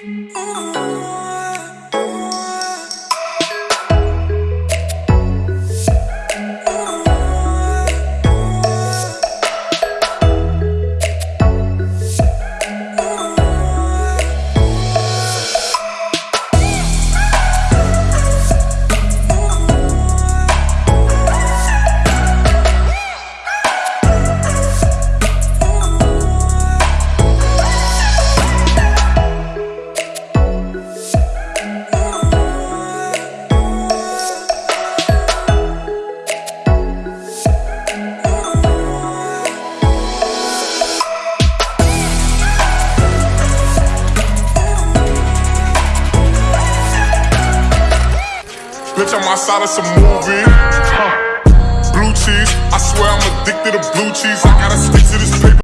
Oh. Bitch, I'm outside of some movie. Blue cheese, I swear I'm addicted to blue cheese. I gotta stick to this paper.